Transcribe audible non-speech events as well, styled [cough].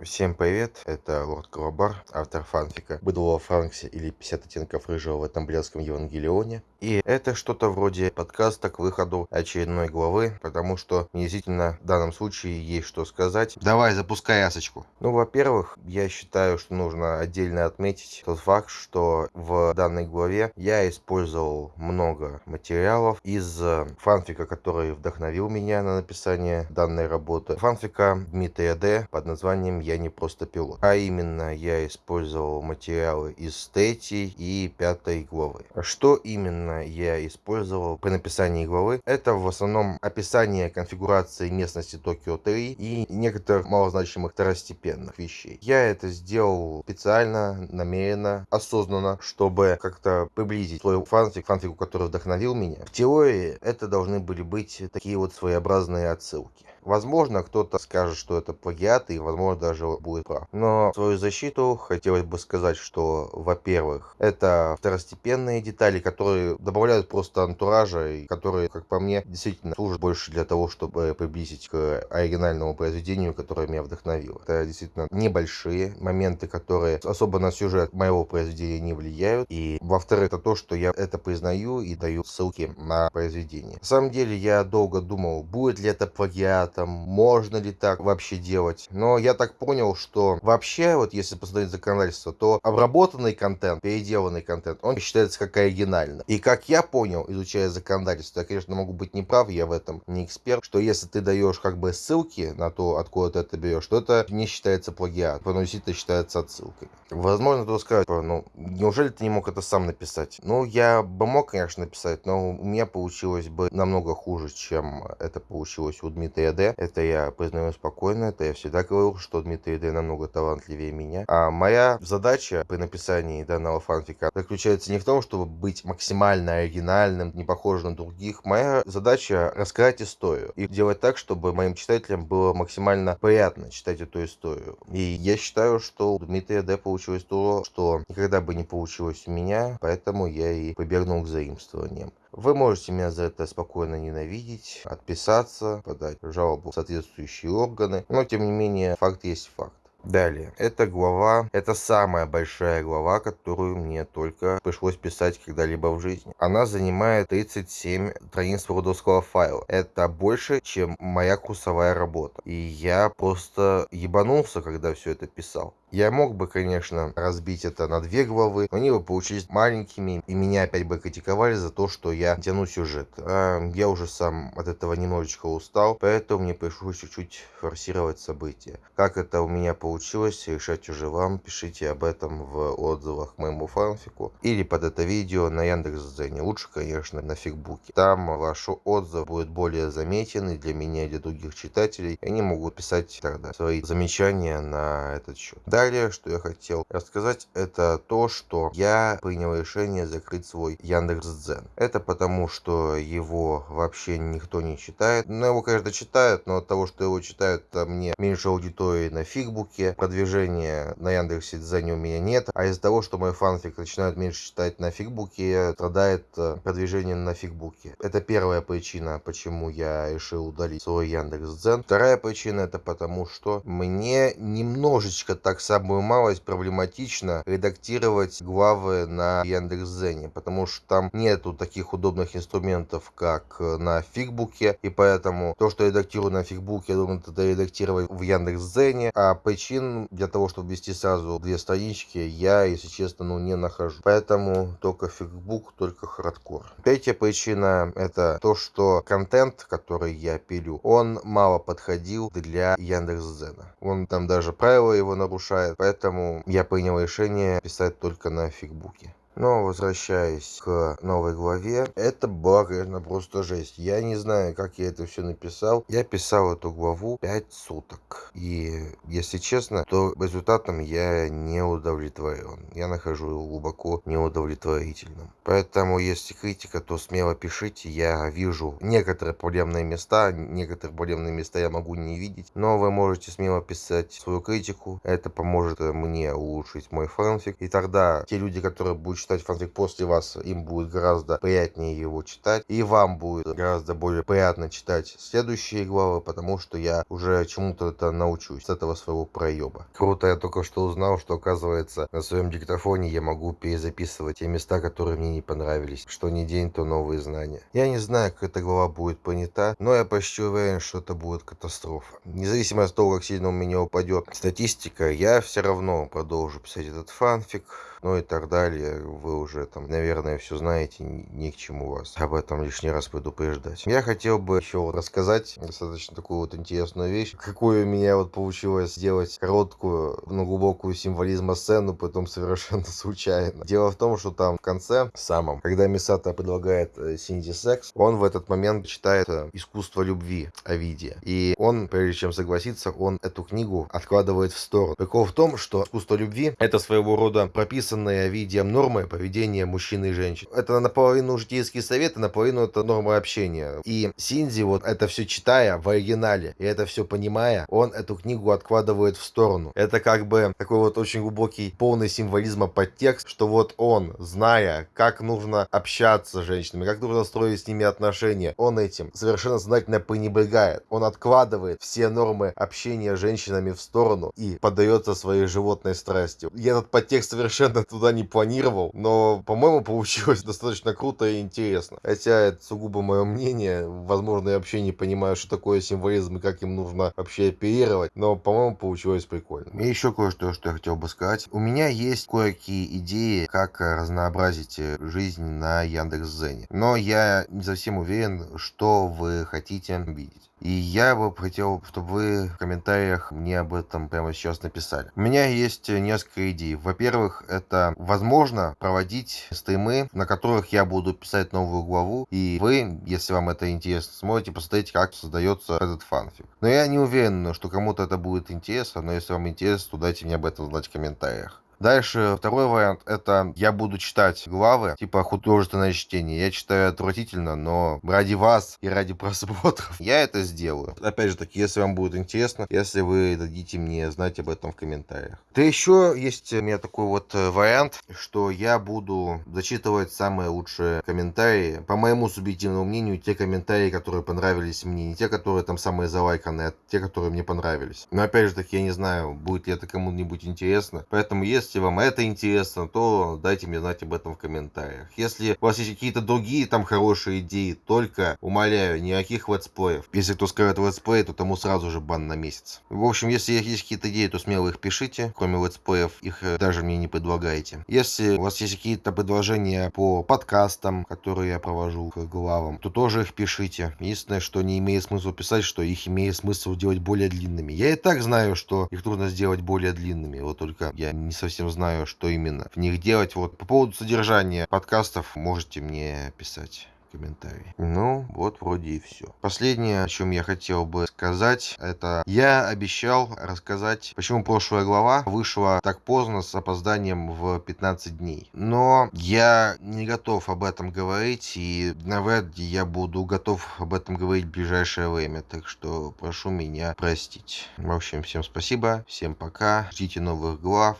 Всем привет, это Лорд Колобар, автор фанфика «Быдло во Франксе» или «50 оттенков рыжего в этом блядском Евангелионе». И это что-то вроде подкаста к выходу очередной главы, потому что мне действительно в данном случае есть что сказать. Давай, запускай ясочку. Ну, во-первых, я считаю, что нужно отдельно отметить тот факт, что в данной главе я использовал много материалов из фанфика, который вдохновил меня на написание данной работы. Фанфика Дмитрия Д. под названием я не просто пилот. А именно, я использовал материалы из третьей и пятой главы. Что именно я использовал при написании главы? Это в основном описание конфигурации местности Токио 3 и некоторых малозначимых второстепенных вещей. Я это сделал специально, намеренно, осознанно, чтобы как-то приблизить свой фанфик, фанфику, который вдохновил меня. В теории это должны были быть такие вот своеобразные отсылки. Возможно, кто-то скажет, что это плагиат, и, возможно, даже будет прав. Но в свою защиту хотелось бы сказать, что, во-первых, это второстепенные детали, которые добавляют просто антуража, и которые, как по мне, действительно служат больше для того, чтобы приблизить к оригинальному произведению, которое меня вдохновило. Это действительно небольшие моменты, которые особо на сюжет моего произведения не влияют. И, во-вторых, это то, что я это признаю и даю ссылки на произведение. На самом деле, я долго думал, будет ли это плагиат, там, можно ли так вообще делать. Но я так понял, что вообще, вот если посмотреть законодательство, то обработанный контент, переделанный контент, он считается как оригинальный. И как я понял, изучая законодательство, я, конечно, могу быть неправ, я в этом не эксперт, что если ты даешь как бы ссылки на то, откуда ты это берешь, то это не считается плагиат, но действительно считается отсылкой. Возможно, кто скажет, ну, неужели ты не мог это сам написать? Ну, я бы мог, конечно, написать, но у меня получилось бы намного хуже, чем это получилось у Дмитрия Д. Это я признаю спокойно, это я всегда говорил, что Дмитрий Д намного талантливее меня. А моя задача при написании данного фанфика заключается не в том, чтобы быть максимально оригинальным, не похожим на других. Моя задача рассказать историю и делать так, чтобы моим читателям было максимально приятно читать эту историю. И я считаю, что у Дмитрия Д получилось то, что никогда бы не получилось у меня, поэтому я и побегнул к заимствованиям. Вы можете меня за это спокойно ненавидеть, отписаться, подать жалобу в соответствующие органы, но тем не менее факт есть факт. Далее, эта глава, это самая большая глава, которую мне только пришлось писать когда-либо в жизни. Она занимает 37 страниц word файла. Это больше, чем моя курсовая работа. И я просто ебанулся, когда все это писал. Я мог бы, конечно, разбить это на две главы, но они бы получились маленькими, и меня опять бы критиковали за то, что я тяну сюжет. А я уже сам от этого немножечко устал, поэтому мне пришлось чуть-чуть форсировать события. Как это у меня получилось, решать уже вам. Пишите об этом в отзывах к моему фанфику или под это видео на Яндекс.Дзене. Лучше, конечно, на фигбуке. Там ваш отзыв будет более заметен и для меня, и для других читателей. Они могут писать тогда свои замечания на этот счет. Далее, что я хотел рассказать, это то, что я принял решение закрыть свой Яндекс.Дзен. Это потому, что его вообще никто не читает. Ну, его, конечно, читают, но от того, что его читают, мне меньше аудитории на фигбуке, продвижения на Яндекс.Дзене у меня нет. А из-за того, что мой фанфик начинают меньше читать на фигбуке, страдает э, продвижение на фигбуке. Это первая причина, почему я решил удалить свой Яндекс.Дзен. Вторая причина, это потому, что мне немножечко так самую малость проблематично редактировать главы на Яндекс.Зене, потому что там нету таких удобных инструментов, как э, на Фикбуке, и поэтому то, что я редактирую на Фикбуке, я думаю, это редактировать в Яндекс.Дзене, а причин для того, чтобы ввести сразу две странички, я, если честно, ну не нахожу. Поэтому только Фикбук, только хардкор. Третья причина это то, что контент, который я пилю, он мало подходил для Яндекс.Дзена. Он там даже правила его нарушает, мешает. Поэтому я принял решение писать только на Фикбуке. Но возвращаясь к новой главе, это была, конечно, просто жесть. Я не знаю, как я это все написал. Я писал эту главу 5 суток. И, если честно, то результатом я не удовлетворен. Я нахожу его глубоко неудовлетворительным. Поэтому, если критика, то смело пишите. Я вижу некоторые проблемные места. Некоторые проблемные места я могу не видеть. Но вы можете смело писать свою критику. Это поможет мне улучшить мой фанфик. И тогда те люди, которые будут читать фанфик после вас, им будет гораздо приятнее его читать. И вам будет гораздо более приятно читать следующие главы, потому что я уже чему-то это научусь с этого своего проеба. Круто, я только что узнал, что оказывается на своем диктофоне я могу перезаписывать те места, которые мне не понравились. Что не день, то новые знания. Я не знаю, как эта глава будет понята, но я почти уверен, что это будет катастрофа. Независимо от того, как сильно у меня упадет статистика, я все равно продолжу писать этот фанфик ну и так далее. Вы уже там, наверное, все знаете, ни к чему вас об этом лишний раз предупреждать. Я хотел бы еще рассказать достаточно такую вот интересную вещь, какую у меня вот получилось сделать короткую, но глубокую символизма сцену, потом [laughs] совершенно случайно. Дело в том, что там в конце, самом, когда Мисата предлагает э, Синди секс, он в этот момент читает э, «Искусство любви» Овидия. И он, прежде чем согласиться, он эту книгу откладывает в сторону. Прикол в том, что «Искусство любви» — это своего рода прописано прописанные видео нормы поведения мужчин и женщин. Это наполовину житейские советы, наполовину это нормы общения. И Синзи, вот это все читая в оригинале, и это все понимая, он эту книгу откладывает в сторону. Это как бы такой вот очень глубокий, полный символизма подтекст, что вот он, зная, как нужно общаться с женщинами, как нужно строить с ними отношения, он этим совершенно сознательно пренебрегает. Он откладывает все нормы общения с женщинами в сторону и поддается своей животной страсти. И этот подтекст совершенно изначально туда не планировал, но, по-моему, [laughs] получилось достаточно круто и интересно. Хотя это сугубо мое мнение, возможно, я вообще не понимаю, что такое символизм и как им нужно вообще оперировать, но, по-моему, получилось прикольно. И еще кое-что, что я хотел бы сказать. У меня есть кое-какие идеи, как разнообразить жизнь на Яндекс.Зене, но я не совсем уверен, что вы хотите видеть. И я бы хотел, чтобы вы в комментариях мне об этом прямо сейчас написали. У меня есть несколько идей. Во-первых, это возможно проводить стримы, на которых я буду писать новую главу, и вы, если вам это интересно, сможете посмотреть, как создается этот фанфик. Но я не уверен, что кому-то это будет интересно, но если вам интересно, то дайте мне об этом знать в комментариях. Дальше второй вариант это я буду читать главы, типа художественное чтение. Я читаю отвратительно, но ради вас и ради [laughs] просмотров я это сделаю. Опять же таки, если вам будет интересно, если вы дадите мне знать об этом в комментариях. Да еще есть у меня такой вот э, вариант, что я буду зачитывать самые лучшие комментарии. По моему субъективному мнению, те комментарии, которые понравились мне, не те, которые там самые залайканные, а те, которые мне понравились. Но опять же таки, я не знаю, будет ли это кому-нибудь интересно. Поэтому если если вам это интересно, то дайте мне знать об этом в комментариях. Если у вас есть какие-то другие там хорошие идеи, только, умоляю, никаких летсплеев. Если кто скажет летсплей, то тому сразу же бан на месяц. В общем, если есть какие-то идеи, то смело их пишите. Кроме летсплеев, их э, даже мне не предлагайте. Если у вас есть какие-то предложения по подкастам, которые я провожу к главам, то тоже их пишите. Единственное, что не имеет смысла писать, что их имеет смысл делать более длинными. Я и так знаю, что их трудно сделать более длинными. Вот только я не совсем совсем знаю, что именно в них делать. Вот по поводу содержания подкастов можете мне писать комментарий. Ну, вот вроде и все. Последнее, о чем я хотел бы сказать, это я обещал рассказать, почему прошлая глава вышла так поздно с опозданием в 15 дней. Но я не готов об этом говорить, и навряд ли я буду готов об этом говорить в ближайшее время, так что прошу меня простить. В общем, всем спасибо, всем пока, ждите новых глав,